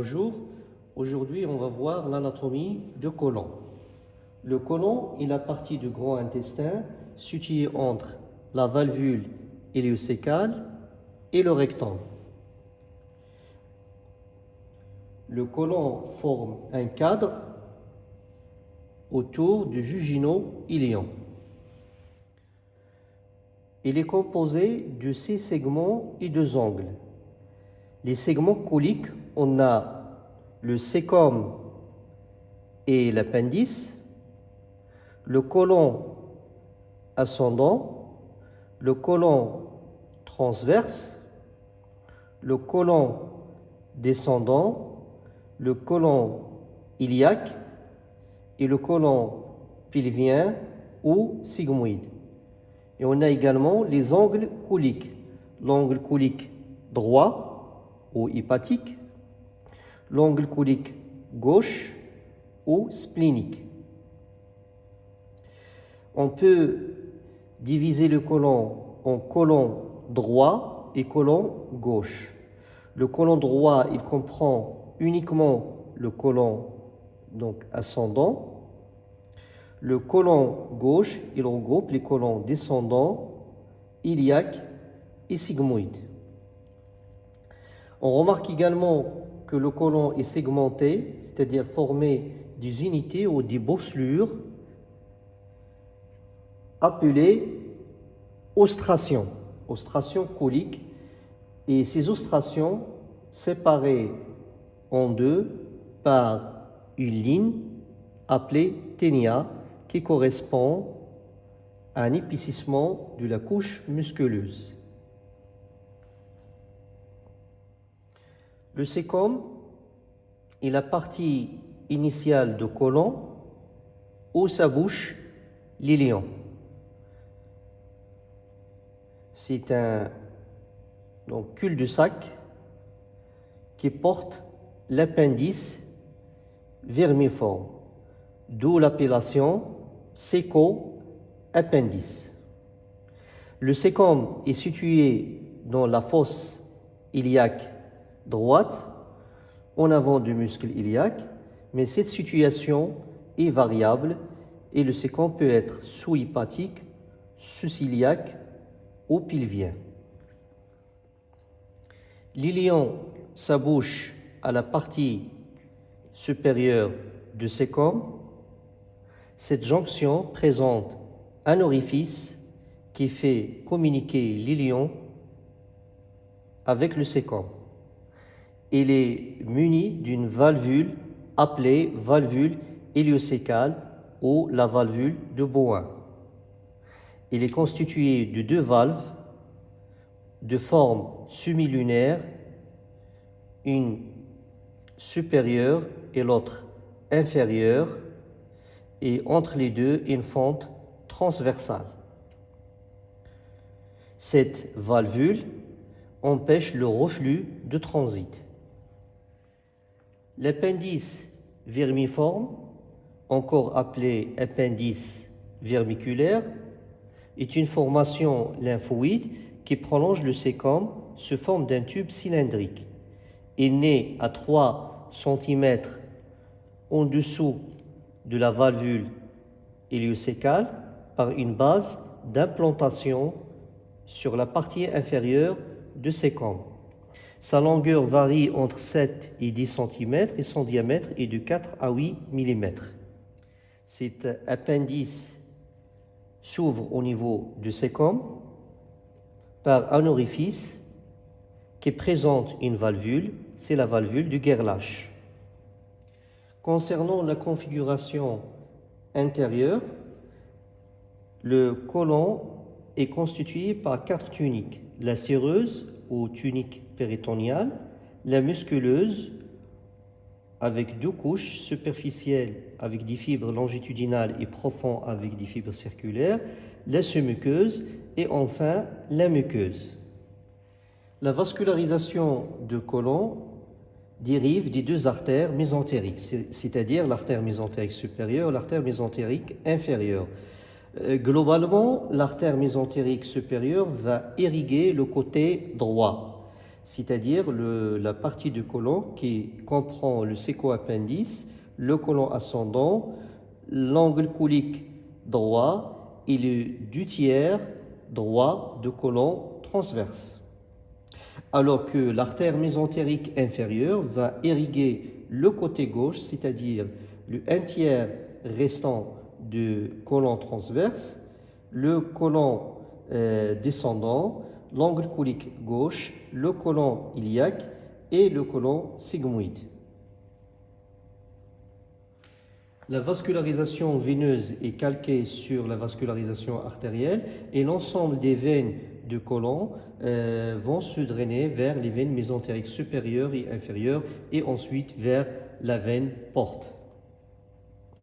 Bonjour, aujourd'hui on va voir l'anatomie du côlon. Le côlon est la partie du grand intestin située entre la valvule héliocécale et le rectum. Le côlon forme un cadre autour du jugino-ilion. Il est composé de six segments et deux angles. Les segments coliques, on a le sécom et l'appendice, le côlon ascendant, le côlon transverse, le côlon descendant, le côlon iliaque et le côlon pilvien ou sigmoïde. Et on a également les angles coliques. L'angle colique droit ou hépatique, l'angle colique gauche ou splénique. On peut diviser le côlon en côlon droit et côlon gauche. Le côlon droit, il comprend uniquement le côlon donc ascendant. Le côlon gauche, il regroupe les côlons descendants, iliaque et sigmoïde. On remarque également que le côlon est segmenté, c'est-à-dire formé des unités ou des bosselures appelées ostrations, ostrations coliques, et ces ostrations séparées en deux par une ligne appelée ténia qui correspond à un épaississement de la couche musculeuse. Le sécom est la partie initiale du côlon où sa bouche l'ilion. C'est un cul-de-sac qui porte l'appendice vermiforme, d'où l'appellation séco-appendice. Le sécom est situé dans la fosse iliaque droite, en avant du muscle iliaque, mais cette situation est variable et le séquent peut être sous-hépatique, sous-iliaque ou pilvien. L'ilion s'abouche à la partie supérieure du sécom. Cette jonction présente un orifice qui fait communiquer l'ilion avec le sécom il est muni d'une valvule appelée valvule héliocécale ou la valvule de Bowen. Il est constitué de deux valves de forme semi-lunaire, une supérieure et l'autre inférieure, et entre les deux une fente transversale. Cette valvule empêche le reflux de transit. L'appendice vermiforme, encore appelé appendice vermiculaire, est une formation lymphoïde qui prolonge le sécom sous forme d'un tube cylindrique. Il naît à 3 cm en dessous de la valvule héliocécale par une base d'implantation sur la partie inférieure de sécom. Sa longueur varie entre 7 et 10 cm et son diamètre est de 4 à 8 mm. Cet appendice s'ouvre au niveau du sécom par un orifice qui présente une valvule, c'est la valvule du Gerlach. Concernant la configuration intérieure, le côlon est constitué par quatre tuniques, la séreuse ou tunique péritoniale, la musculeuse avec deux couches superficielles avec des fibres longitudinales et profondes avec des fibres circulaires, la sous-muqueuse et enfin la muqueuse. La vascularisation du côlon dérive des deux artères mésentériques, c'est-à-dire l'artère mésentérique supérieure et l'artère mésentérique inférieure. Euh, globalement, l'artère mésentérique supérieure va irriguer le côté droit c'est-à-dire la partie du côlon qui comprend le séco-appendice, le côlon ascendant, l'angle colique droit et le du tiers droit de côlon transverse. Alors que l'artère mésentérique inférieure va irriguer le côté gauche, c'est-à-dire le un tiers restant du côlon transverse, le côlon euh, descendant, l'angle colique gauche, le côlon iliaque et le côlon sigmoïde. La vascularisation veineuse est calquée sur la vascularisation artérielle et l'ensemble des veines du côlon euh, vont se drainer vers les veines mésentériques supérieures et inférieures et ensuite vers la veine porte.